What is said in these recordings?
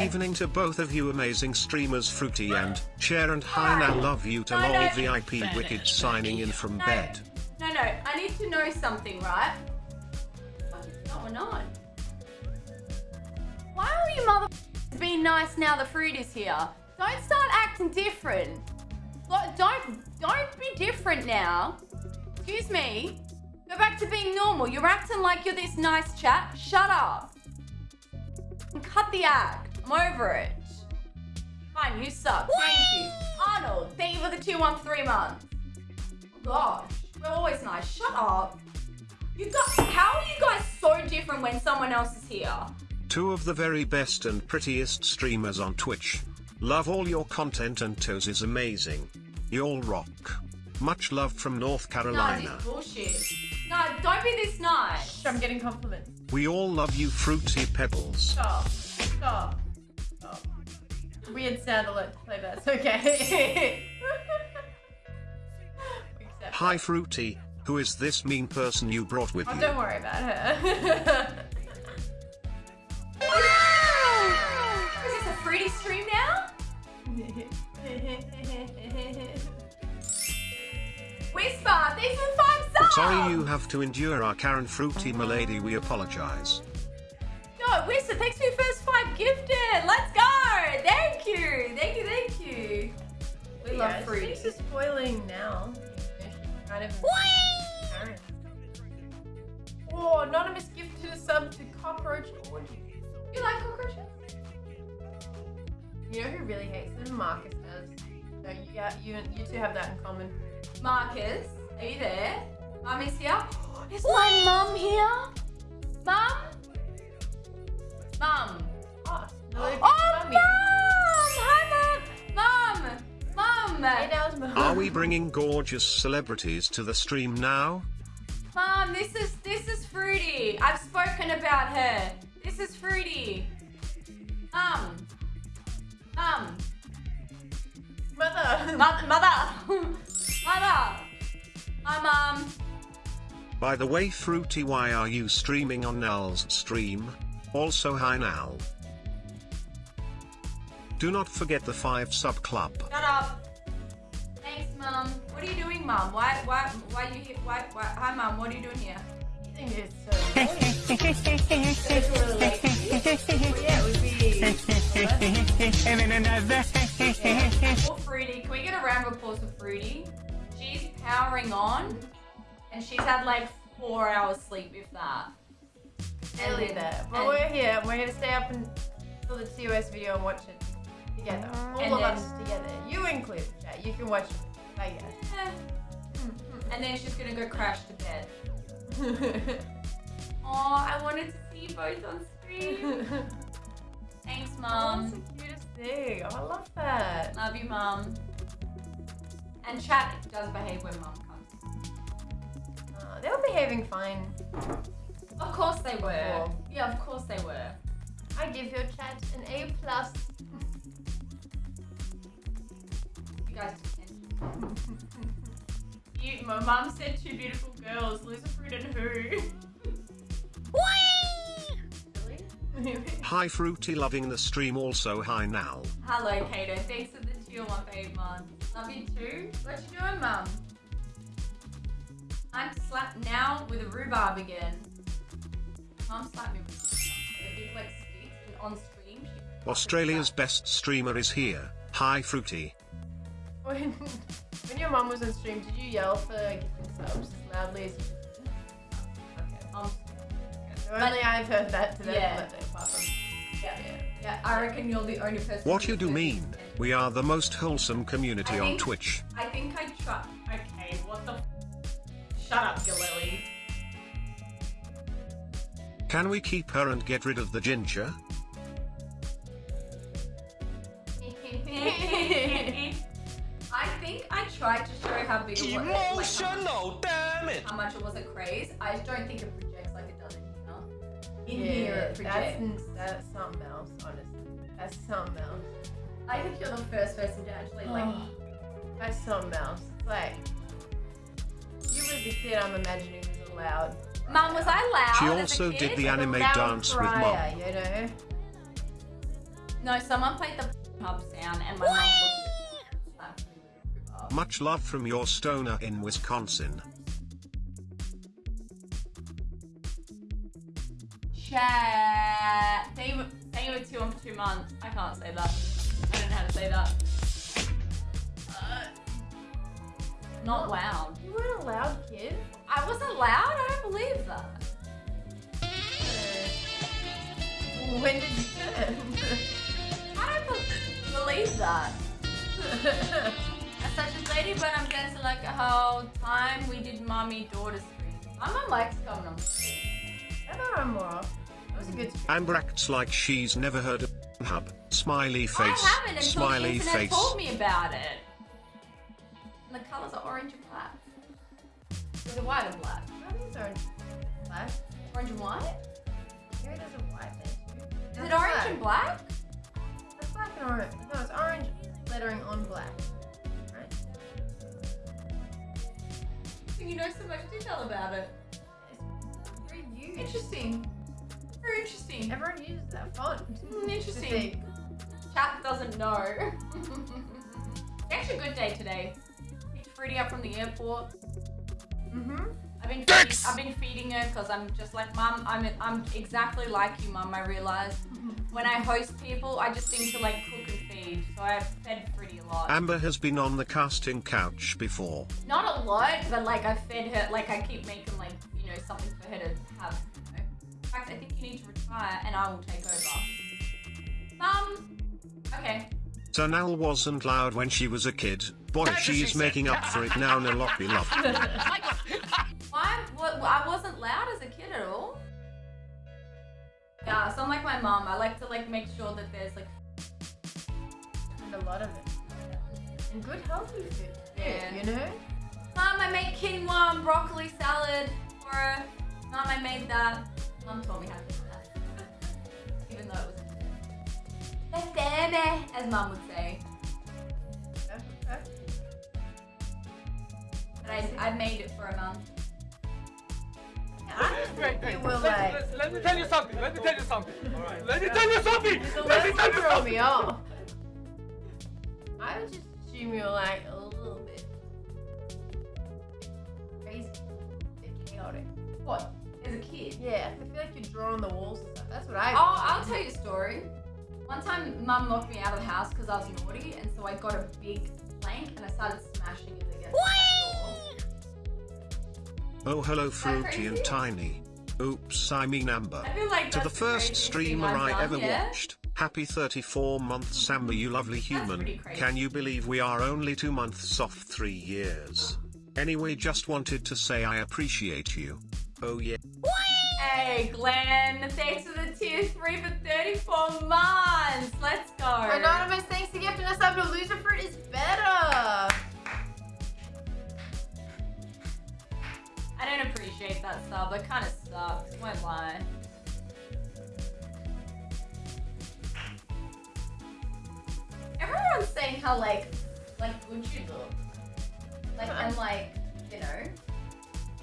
Evening to both of you amazing streamers Fruity and Share and Hi now love you to No, lol no. VIP Wicked signing in from No. bed. No, no, I need to know something, right? What is going on? Why are you mother being nice now the fruit is here? Don't start acting different. Don't, don't be different now. Excuse me. Go back to being normal. You're acting like you're this nice chap. Shut up. And cut the act. I'm over it. Fine, you suck. Thank you. Arnold, thank you for the 213 months. Gosh, we're always nice. Shut up. You got. How are you guys so different when someone else is here? Two of the very best and prettiest streamers on Twitch. Love all your content and Toes is amazing. Y'all rock. Much love from North Carolina. this bullshit. No, don't be this nice. I'm getting compliments. We all love you Fruity Pebbles. Stop. Stop. Stop. Weird sound alert to play that. Okay. Hi. Fruity, who is this mean person you brought with Oh, you? don't worry about her. Is this a fruity stream now? Whisper, thanks for five subs. Sorry you have to endure our Karen Fruity milady we apologize. No, Whisper, thanks for your first five gifted. Let's We love yeah, fruity. She's just spoiling now. Kind of. Karen. Oh, anonymous gift to the sub to cockroach orgy. You like cockroaches? You know who really hates them? Marcus does. So you, yeah, you, you two have that in common. Marcus, are you there? Mum is here. Is my mum here? Mum? Mum. Oh, hello, Oh, mummy. Are we bringing gorgeous celebrities to the stream now? Mum, this is this is Fruity. I've spoken about her. This is Fruity. Mum. Mum. Mother. Mother. Mother. Mother. Hi, mum. By the way Fruity why are you streaming on Nal's stream? Also hi Nal. Do not forget the 5 sub club. Shut up. Thanks, mum. What are you doing, mum? Why, why, why are you here? Why, why? Hi, mum. What are you doing here? I think it's so It's really late. Well, yeah, it would be. Poor Fruity. Can we get a round of applause for Fruity? She's powering on, and she's had like four hours sleep, if that. Nearly there. But and- we're here. We're here to stay up until the TOS video and watch it together. All And of then- us together. You included, chat. You can watch it. I guess. Eh. And then she's gonna go crash to bed. Oh, I wanted to see you both on screen. Thanks, Oh, mum. that's the cutest thing. Oh, I love that. Love you, Mom. And chat does behave when Mom comes. Oh, they were behaving fine. Of course they were. Yeah, of course they were. I give your chat an A plus. You guys you, my mum said two beautiful girls, Lucifer and who? Really? Hi Fruity loving the stream also hi Nal. Hello, Kato. Thanks for the two on my babe, mum. Love you too. What you doing, mum? I'm to slap now with a rhubarb again. Mum slapped me with a like stick and on stream. Australia's best streamer is here. Hi Fruity. When, when your mum was on stream, did you yell for gifting subs as loudly as you did? Okay. Um, Only I've heard that today. Yeah. but yeah. yeah. Yeah, I reckon you're the only person. What you do mean? it. We are the most wholesome community I on Twitch. I think I try. Okay, what the? F- Shut up, Galili. Can we keep her and get rid of the ginger? Tried to show how big it was. like, Emotional, damn it! how much it was a craze. I just don't think it projects like it does in here. In yeah, here it projects. that's, that's something else, honestly. That's something else. I think you're the first person to actually like. Oh, that's something else. Like, you was the kid I'm imagining was a loud. Mum, was I loud? She as a also kid? did the Like anime loud dance with mom. You know? No, someone played the hub sound and my mum looked at it. Much love from your stoner in Wisconsin. Share. They were, they were two on for two months. I can't say that. I don't know how to say that. Uh, not loud. You weren't a loud kid. I wasn't loud? I don't believe that. When did you turn? I don't be- believe that. As such lady, but I'm dancing like a whole time we did mommy daughter stream. My mum likes coming on. Never on more. That was a good. Amber acts like she's never heard of Hub. Smiley face. I haven't until Smiley the internet face. told me about it. And the colours are orange and black. Is it white and black? I think it's. Black. Orange and white? Maybe there's a white there too. Is it orange black. and black? That's black and orange. No, it's orange lettering on black. You know so much detail about it. It's very used. Interesting. Very interesting. Everyone uses that font. Mm, interesting. Chat doesn't know. it's actually a good day today. Picked Fruity up from the airport. Mm-hmm. I've been feeding, I've been feeding her because I'm just like mum. I'm I'm exactly like you, mum. I realized when I host people, I just seem to like cook and. So I've fed Fruity a lot. Amber has been on the casting couch before. Not a lot, but like I fed her. Like I keep making like you know something for her to have. You know? In fact, I think you need to retire, and I will take over. Um. Okay. Sanal wasn't loud when she was a kid. Boy, she's making up for it now. Nalopi love. Why? What, I wasn't loud as a kid at all. Yeah, so I'm like my mom. I like to like make sure that there's like And a lot of it. And good healthy food. Yeah. You know? Mom, I made quinoa and broccoli salad for her. Mom, I made that. Mom told me how to do that. Even though it was baby, as mom would say. Perfect, perfect. But I, I made it for a mom. I just Wait, think wait, you were let, like. let, let me tell you something. Let me tell you something. Let me tell you something. Let me tell you something. me off. I would just assume you were like a little bit crazy, a bit chaotic. What? As a kid? Yeah, I feel like you draw on the walls and stuff. That's what I. Oh, I'll tell you a story. One time, mum locked me out of the house because I was naughty, and so I got a big plank and I started smashing it against the door. Oh, hello, Fruity and Tiny. Oops, I mean Amber. I feel like To the first streamer I've done, ever yeah? watched. Happy 34 months, Amber, you lovely human. Can you believe we are only two months off three years? Anyway, just wanted to say I appreciate you. Oh, yeah. Hey, Glenn, thanks for the tier 3 for 34 months. Let's go. Anonymous, thanks for gifting us up to Loserfruit is better. I don't appreciate that sub. It kind of sucks. Won't lie. Everyone's saying how like, like good you look. Like and like, you know.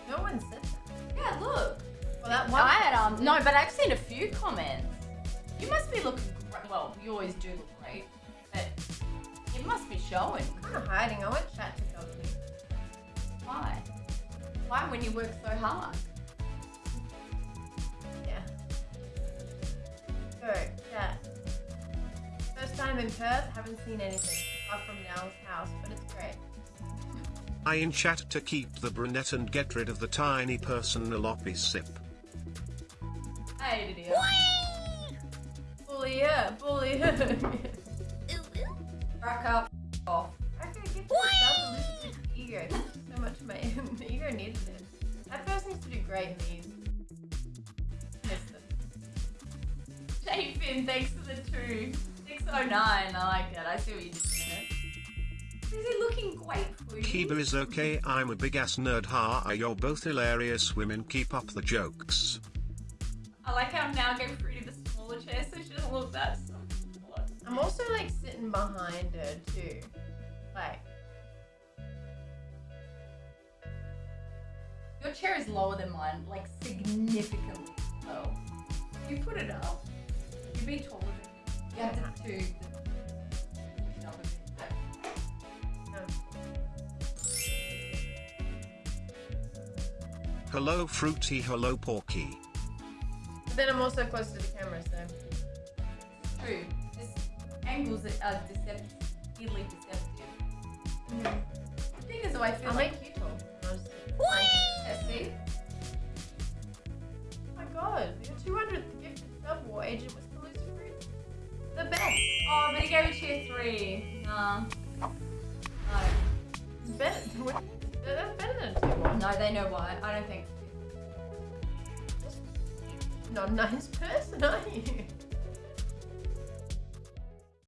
No one said that. Yeah, look. Well, that one. I had um no, but I've seen a few comments. You must be looking great. Well, you always do look great, but it must be showing. kind of hiding. I want chat to me. Why? Why when you work so hard? Yeah. Go, chat. First time in Perth, haven't seen anything apart from Nell's house, but it's great. I in chat to keep the brunette and get rid of the tiny person Nalopi sip. Hey, idiot. Bully her, bully her. Rack up. you so much, mate. The ego needed it. That person needs to do great in these. Miss them. Jay Finn, thanks for the two. 609, I like it. I see what you did there. Is he looking great, Fruity? Kiba is okay, I'm a big ass nerd. Ha, you're both hilarious women. Keep up the jokes. I like how I'm now giving Fruity the smaller chair so she doesn't look that small. I'm also like sitting behind her too. Like, Your chair is lower than mine, like significantly low. You put it up. You'd be taller than me. You have to do the up a. Hello Fruity, hello Porky. But then I'm also close to the camera, so. True. This angles are deceptively deceptive. I think there's a way I feel I'll like. See? Oh my god, your 200th gifted sub war agent was Palooza Fruit. The best. Oh, but he gave it tier three. Nah. No. Better, that's better than a tier one. No, they know why. I don't think. Not a nice person, are you?